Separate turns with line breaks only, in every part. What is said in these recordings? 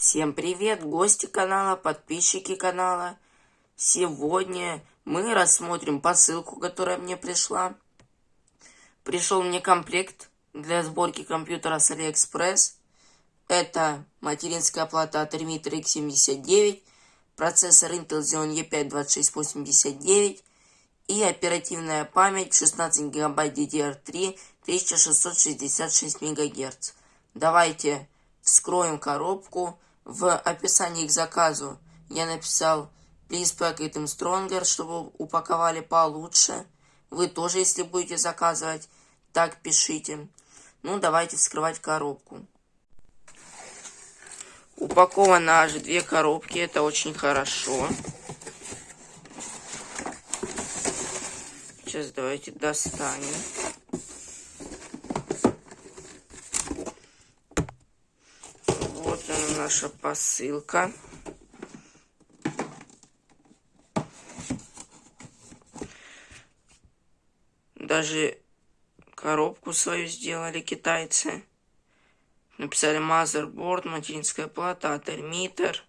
Всем привет, гости канала, подписчики канала. Сегодня мы рассмотрим посылку, которая мне пришла. Пришел мне комплект для сборки компьютера с AliExpress. Это материнская плата от Remitter X79, процессор Intel Xeon E5 2689 и оперативная память 16 гигабайт DDR3 1666 МГц. Давайте вскроем коробку в описании к заказу я написал Please pack it in stronger, чтобы упаковали получше. Вы тоже, если будете заказывать, так пишите. Ну, давайте вскрывать коробку. Упаковано аж две коробки, это очень хорошо. Сейчас давайте достанем. Наша посылка. Даже коробку свою сделали китайцы. Написали motherboard, материнская плата, ательмитер.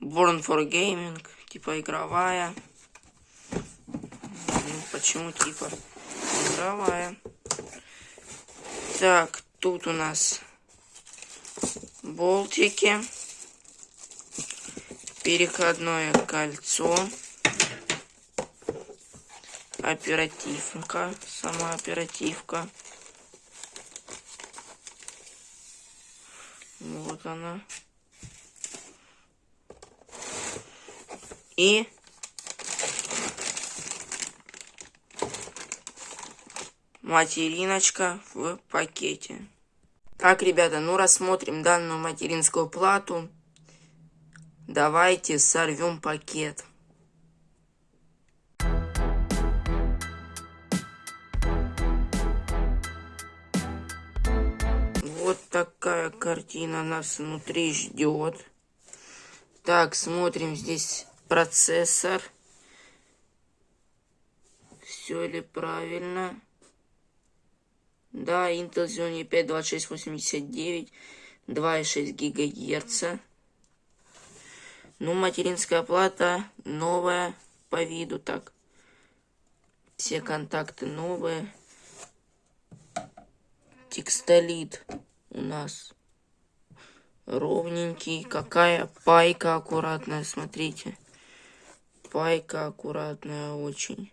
Born for Gaming, типа игровая. Ну, почему типа игровая? Так, тут у нас болтики, переходное кольцо, оперативка, сама оперативка. Вот она. И материночка в пакете. Так, ребята, ну рассмотрим данную материнскую плату. Давайте сорвем пакет. Вот такая картина нас внутри ждет. Так, смотрим здесь процессор. Все ли правильно? Да, Intel Xeon E5 2689, 2,6 ГГц. Ну, материнская плата новая по виду так. Все контакты новые. Текстолит у нас ровненький. Какая пайка аккуратная, смотрите. Пайка аккуратная очень.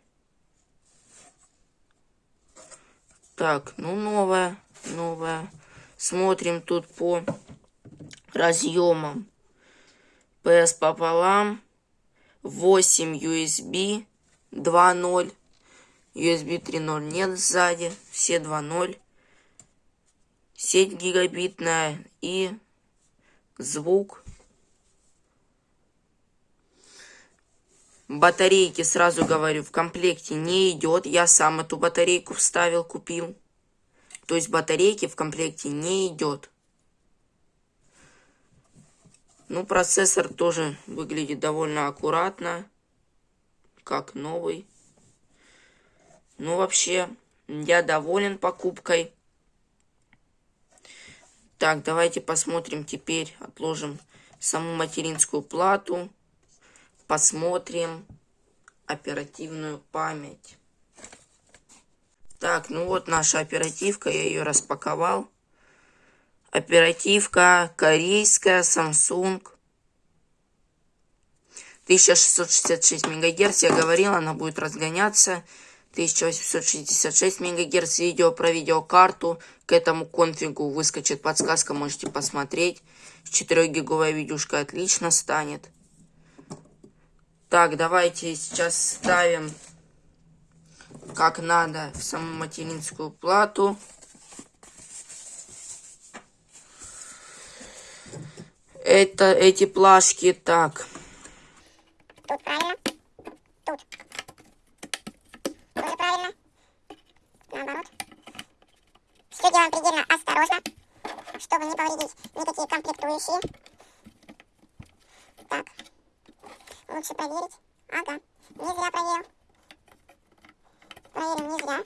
Так, ну новая, новая. Смотрим тут по разъемам. PS пополам. 8 USB 2.0. USB 3.0 нет сзади. Все 2.0. Сеть гигабитная и звук. Батарейки, сразу говорю, в комплекте не идет. Я сам эту батарейку вставил, купил. То есть батарейки в комплекте не идет. Ну, процессор тоже выглядит довольно аккуратно. Как новый. Ну, вообще, я доволен покупкой. Так, давайте посмотрим теперь, отложим саму материнскую плату посмотрим оперативную память. Так, ну вот наша оперативка, я ее распаковал. Оперативка корейская, Samsung. 1666 МГц, я говорил, она будет разгоняться. 1866 МГц видео про видеокарту. К этому конфигу выскочит подсказка, можете посмотреть. 4 гиговая видюшка отлично станет. Так, давайте сейчас ставим как надо в саму материнскую плату. Это эти плашки так.
Тут правильно. Тут. Тоже правильно. Наоборот. Все делаем предельно осторожно, чтобы не повредить никакие комплектующие. Так. Лучше проверить. Ага, не зря проверил. Проверим, не зря.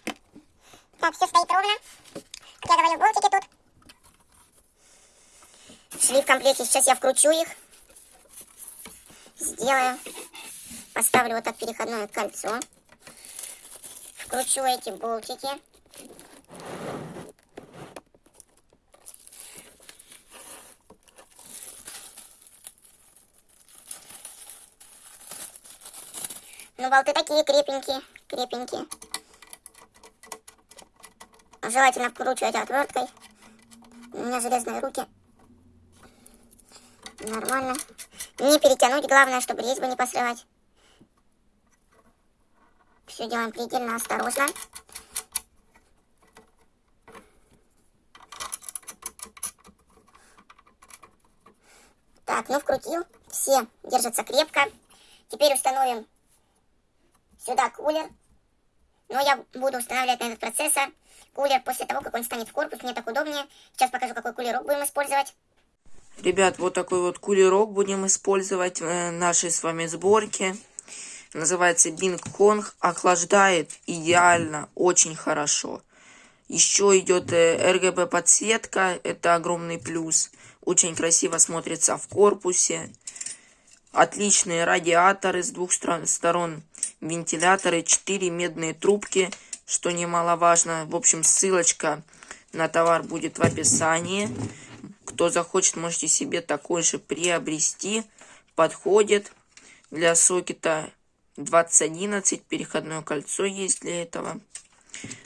Так, все стоит ровно. Как я говорю, болтики тут. шли в комплекте. Сейчас я вкручу их. Сделаю. Поставлю вот так переходное кольцо. Вкручу эти болтики. Ну, болты такие крепенькие, крепенькие. Желательно вкручивать отверткой. У меня железные руки. Нормально. Не перетянуть, главное, чтобы резьбы не посрывать. Все делаем предельно осторожно. Так, ну вкрутил. Все держатся крепко. Теперь установим сюда кулер. Но я буду устанавливать на этот процессор кулер после того, как он станет в корпус. Мне так удобнее. Сейчас покажу, какой кулерок будем использовать.
Ребят, вот такой вот кулерок будем использовать в нашей с вами сборке. Называется Bing Kong. Охлаждает идеально, очень хорошо. Еще идет RGB э, подсветка. Это огромный плюс. Очень красиво смотрится в корпусе. Отличные радиаторы с двух сторон, вентиляторы, 4 медные трубки, что немаловажно. В общем, ссылочка на товар будет в описании. Кто захочет, можете себе такой же приобрести. Подходит для сокета 2011. Переходное кольцо есть для этого.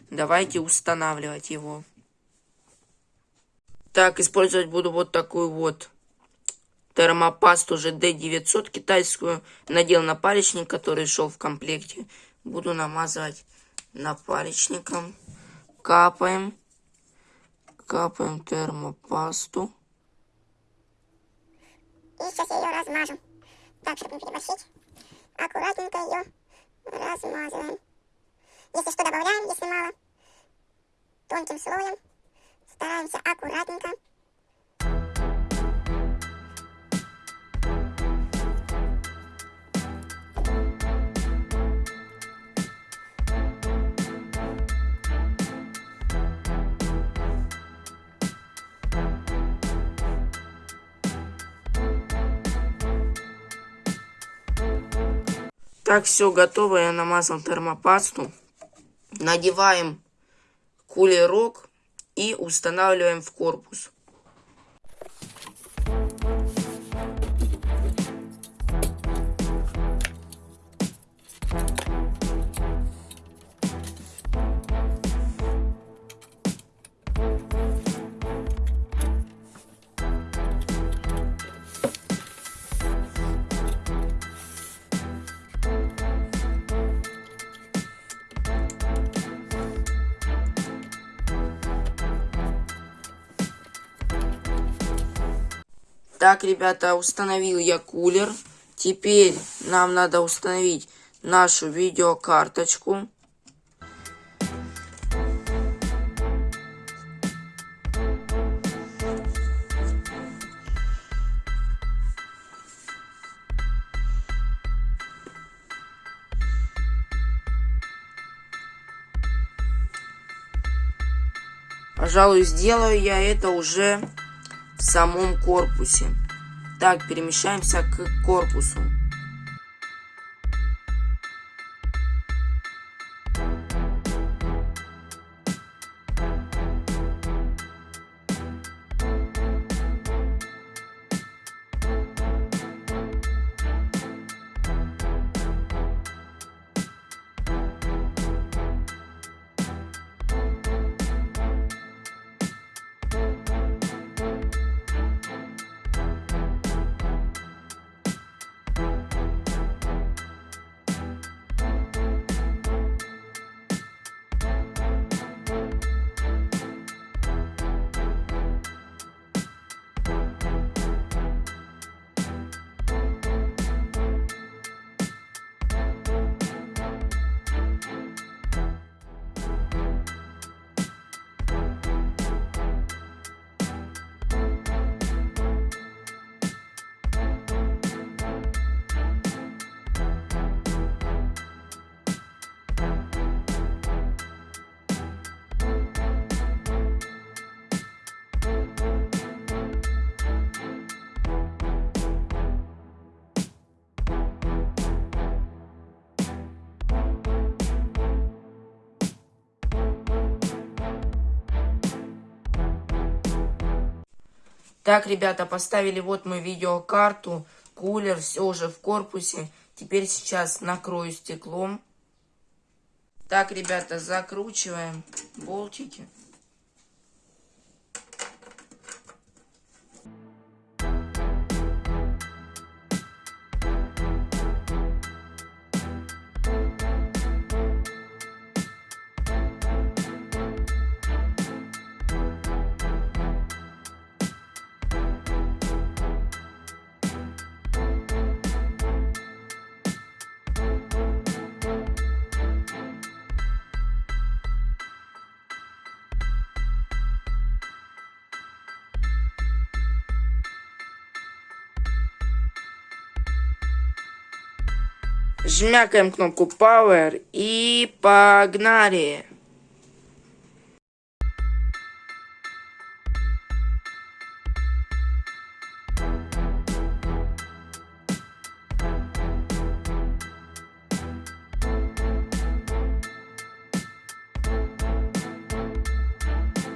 Давайте устанавливать его. Так, использовать буду вот такую вот термопасту GD900 китайскую. Надел на палечник, который шел в комплекте. Буду намазывать напалечником. Капаем. Капаем термопасту.
И сейчас я ее размажу. Так, чтобы не переборщить. Аккуратненько ее размазываем. Если что, добавляем, если мало. Тонким слоем. Стараемся аккуратненько.
Так, все готово. Я намазал термопасту. Надеваем кулерок и устанавливаем в корпус. Так, ребята, установил я кулер. Теперь нам надо установить нашу видеокарточку. Пожалуй, сделаю я это уже в самом корпусе. Так, перемещаемся к корпусу. Так, ребята, поставили вот мы видеокарту, кулер, все уже в корпусе. Теперь сейчас накрою стеклом. Так, ребята, закручиваем болтики. Жмякаем кнопку Power и погнали!